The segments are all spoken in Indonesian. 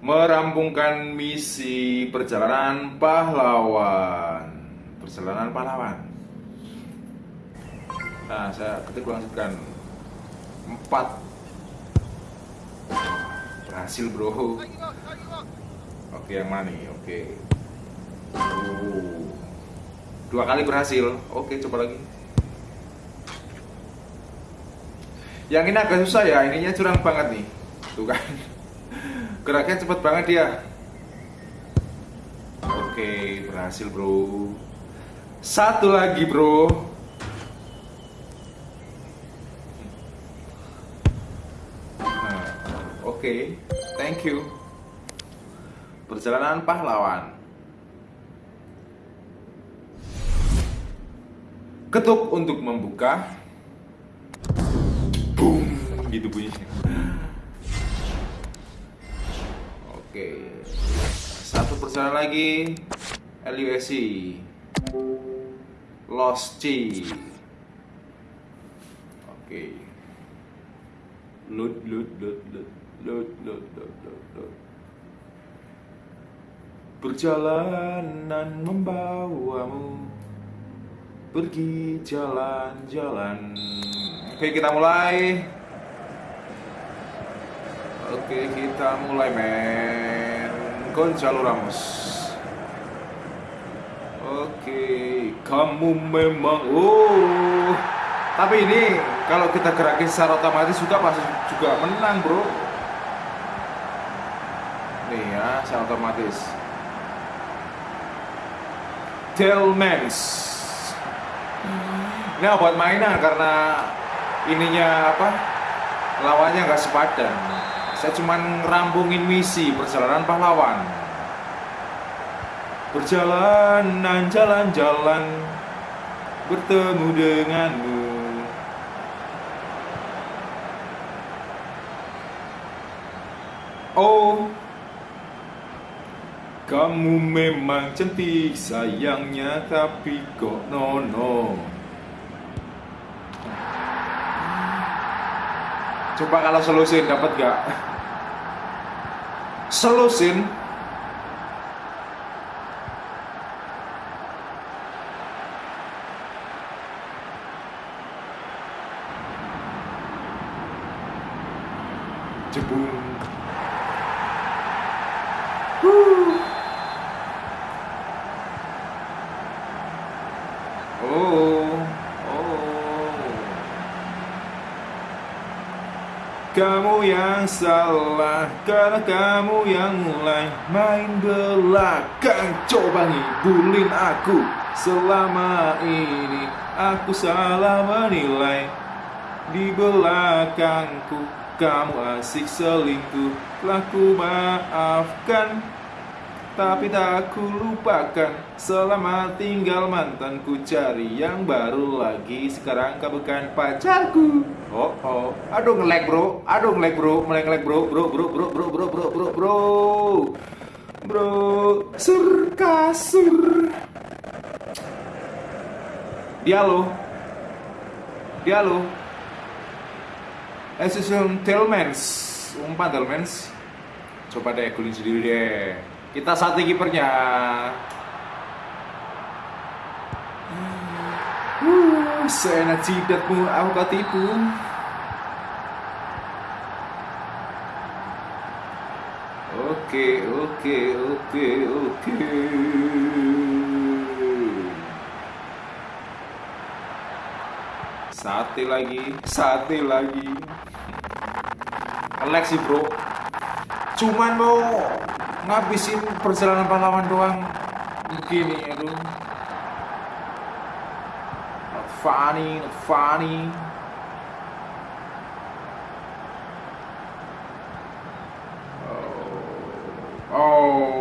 merampungkan misi perjalanan pahlawan. Perjalanan pahlawan. Nah, saya ketik langsungkan empat berhasil bro. Oke, yang mana nih? Oke. Oh. Dua kali berhasil. Oke, coba lagi. Yang ini agak susah ya, ininya curang banget nih. Tuh kan. Geraknya cepet banget dia. Oke, berhasil bro. Satu lagi bro. Nah, Oke, thank you. Perjalanan pahlawan. Ketuk untuk membuka. Boom, gitu bunyinya. Oke. Satu persen lagi Lusi, Lost C. Oke. Loot loot loot loot loot loot loot loot. loot. Perjalanan membawamu pergi jalan-jalan. Oke, kita mulai. Oke, kita mulai men. Gonzalo Ramos. Oke, kamu memang oh. Tapi ini kalau kita gerakin secara otomatis juga pasti juga menang, Bro. Nih ya, secara otomatis. Tellmans. Ini buat mainan karena ininya apa? Lawannya nggak sepadan. Saya cuma ngerambungin misi perjalanan pahlawan. Perjalanan jalan-jalan bertemu denganmu. Oh, kamu memang cantik sayangnya tapi kok nono. Coba kalau selusin dapat gak? Selusin Jebung oh. Kamu yang salah karena kamu yang mulai main belakang. Coba ngibulin aku. Selama ini Aku salah menilai di belakangku. Kamu asik selingkuh Telah ku maafkan Tapi tak ku lupakan Selama tinggal mantanku Cari yang baru lagi. Sekarang kau bukan pacarku. Oh oh. Aduh ngelag bro. Aduh ngelag bro. Mulai ngelag bro. Bro bro bro bro bro bro bro bro. Bro Sur kasur. Dialog Dialog Assistant Tillmans umpan Tillmans coba deh guling sendiri deh kita satu kipernya uh, seenak jidatmu aku kau tipu oke oke oke oke Sate lagi, sate lagi. Sih bro. Cuman mau ngabisin perjalanan pahlawan doang. Begini, aduh. Not funny, not funny. Oh. Oh.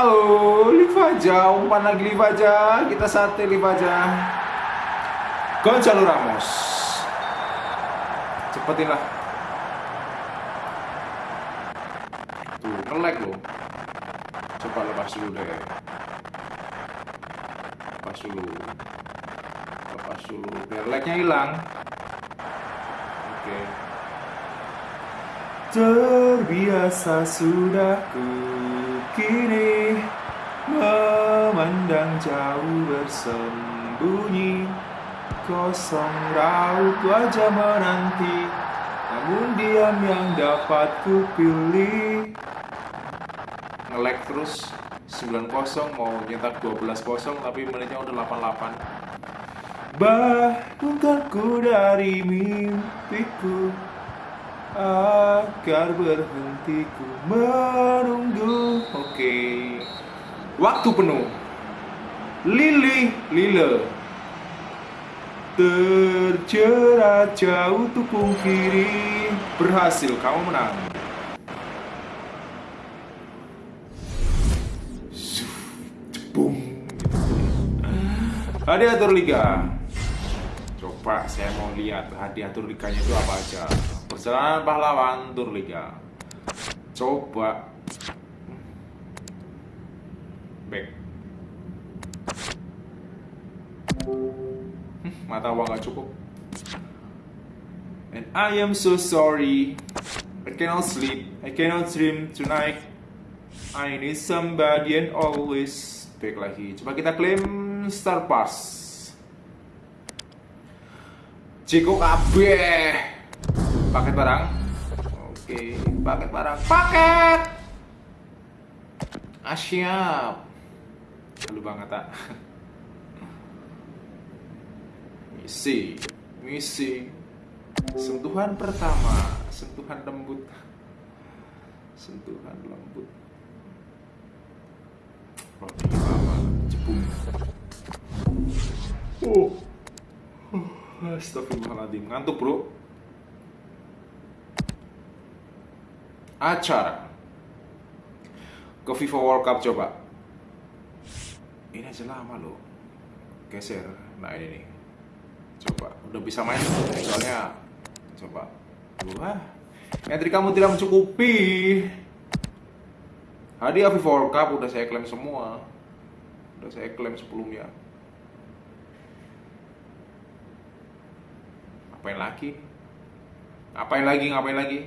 Oh, Livaja, umpan lagi Livaja. Kita sate Livaja. Gonzalo Ramos. Cepetin lah. Tuh, ngelag loh. Coba lepas dulu deh. Lepas dulu. Lepas dulu. Biar hilang. Oke. Terbiasa sudah ku kini memandang jauh bersembunyi kosong raut wajah menanti. Namun diam yang dapat ku pilih. Ngelek terus 9-0 mau nyetak 12-0 tapi menitnya udah 88 bangunkanku dari mimpiku agar berhentiku menunggu. Oke. Waktu penuh. Lili Lile Terjerat jauh tukung kiri Berhasil, kamu menang. Jebung. Hadiatur Liga. Coba saya mau lihat hadiatur liganya itu apa aja. Perjalanan pahlawan Tur Liga. Coba. Back mata uang gak cukup. And I am so sorry. I cannot sleep. I cannot dream tonight. I need somebody and always back lagi. Coba kita klaim star pass. Ciko KB paket barang. Oke paket barang. Paket! Ah siap. Lu banget ah misi. Misi. Sentuhan pertama. Sentuhan lembut. Sentuhan lembut. Roti lama jepung oh. Astagfirullahaladzim. Ngantuk bro. Acara. Ke FIFA World Cup coba. Ini aja lama loh. Geser. Nah ini nih coba udah bisa main soalnya coba. Wah entry kamu tidak mencukupi. Hadiah FIFA World Cup udah saya klaim semua. Udah saya klaim sebelumnya. Ngapain lagi? Ngapain lagi ngapain lagi